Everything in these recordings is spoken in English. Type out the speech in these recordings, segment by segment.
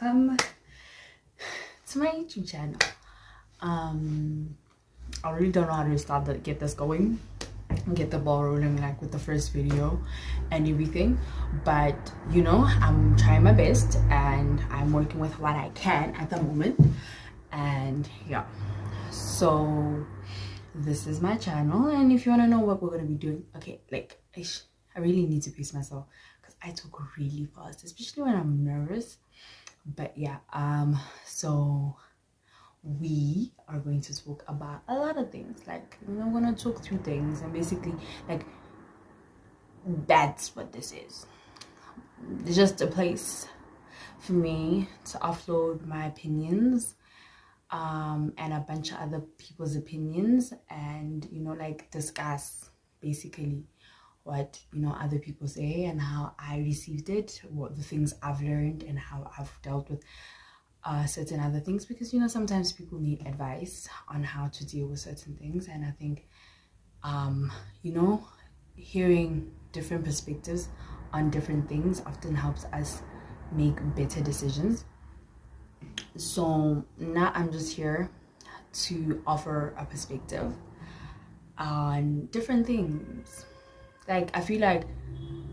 welcome to my youtube channel. Um i really don't know how to start to get this going get the ball rolling like with the first video and everything but you know i'm trying my best and i'm working with what i can at the moment and yeah. So this is my channel and if you want to know what we're going to be doing okay like I, I really need to pace myself because i talk really fast especially when i'm nervous but yeah um so we are going to talk about a lot of things. Like going to talk through things and basically like that's what this is. It's just a place for me to offload my opinions um and a bunch of other people's opinions and you know like discuss basically what you know other people say and how i received it what the things i've learned and how i've dealt with uh, certain other things because you know sometimes people need advice on how to deal with certain things. And i think um you know hearing different perspectives on different things often helps us make better decisions. So now i'm just here to offer a perspective on different things like i feel like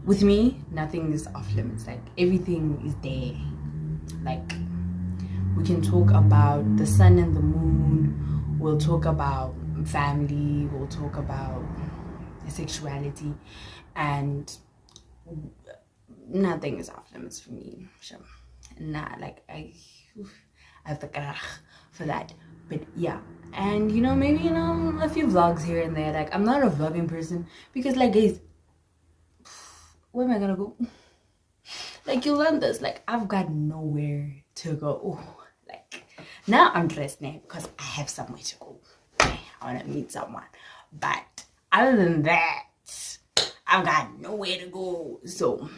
with me nothing is off limits. Like everything is there. Like we can talk about the sun and the moon. We'll talk about family. We'll talk about sexuality. And nothing is off limits for me. Sure not like i i have the karach for that. But yeah. And you know maybe you know a few vlogs here and there. Like i'm not a vlogging person because like guys where am i gonna go? Like you learn this. Like i've got nowhere to go. Oh, like now i'm dressed now because i have somewhere to go. I want to meet someone. But other than that i've got nowhere to go. So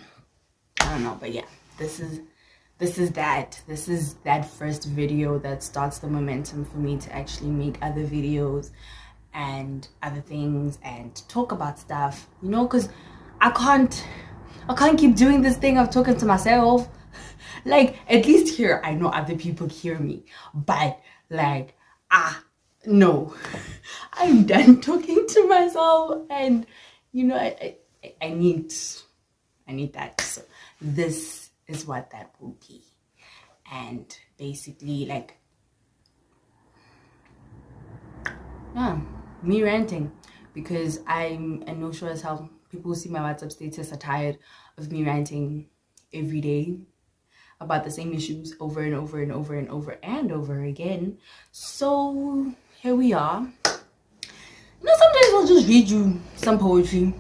i don't know but yeah this is this is that. This is that first video that starts the momentum for me to actually make other videos and other things and talk about stuff you know because i can't i can't keep doing this thing of talking to myself. Like at least here i know other people hear me. But like ah no. I'm done talking to myself and you know i i, I need i need that. So this is what that will be. And basically like yeah me ranting because i'm i know sure as hell people who see my whatsapp status are tired of me ranting every day about the same issues over and over and over and over and over again. So here we are. You know sometimes i'll just read you some poetry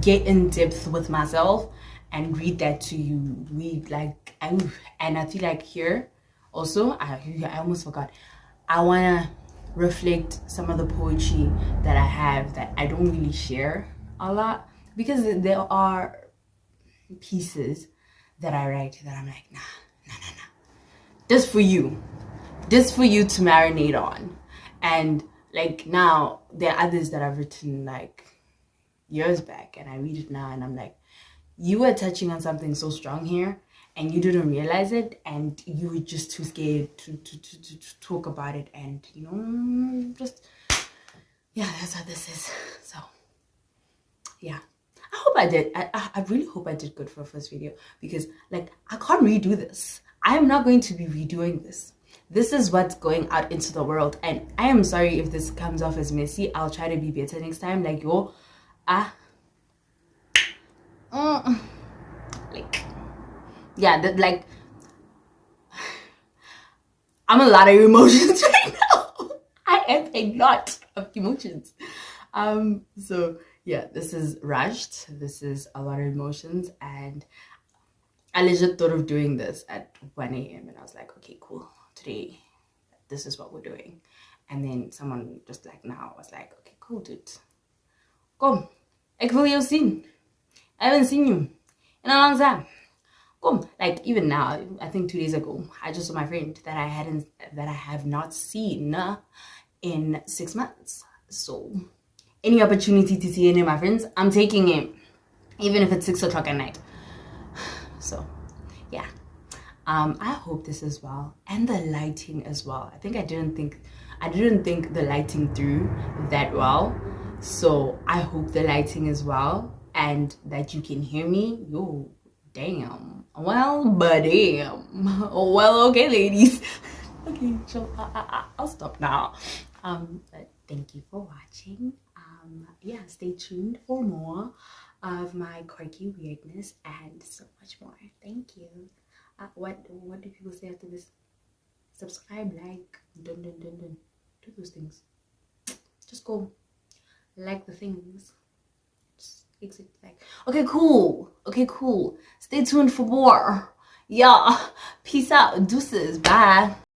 get in depth with myself and read that to you. Read like and i feel like here also i i almost forgot. I want to reflect some of the poetry that i have that i don't really share a lot because there are pieces that i write that i'm like nah nah nah nah. Just for you. Just for you to marinate on. And like now there are others that i've written like years back and i read it now and i'm like you were touching on something so strong here and you didn't realize it and you were just too scared to, to, to, to, to talk about it and you know just yeah that's how this is. So yeah. I hope i did. I, I really hope i did good for the first video because like i can't redo this. I am not going to be redoing this. This is what's going out into the world. And i am sorry if this comes off as messy. I'll try to be better next time. Like yo ah. Mm, like yeah that like i'm a lot of emotions right now. I am a lot of emotions. Um so yeah this is rushed this is a lot of emotions and i legit thought of doing this at 1 a.m and i was like okay cool. Today this is what we're doing. And then someone just like now was like okay cool dude. Come. Ek wil jou sien. I haven't seen you in a long time. Come, like even now, I think two days ago, I just saw my friend that I hadn't, that I have not seen in six months. So, any opportunity to see any of my friends, I'm taking it, even if it's six o'clock at night. So, yeah, um i hope this as well and the lighting as well. I think i didn't think i didn't think the lighting through that well. So i hope the lighting as well and that you can hear me. Yo damn. Well but damn. Well okay ladies. Okay so I, I, i'll stop now. Um but thank you for watching um yeah stay tuned for more of my quirky weirdness and so much more. Thank you. Uh, what what do people say after this? Subscribe like dun dun dun dun. Do those things. Just go like the things. Exit okay cool. Okay cool. Stay tuned for more. Yeah. Peace out. Deuces. Bye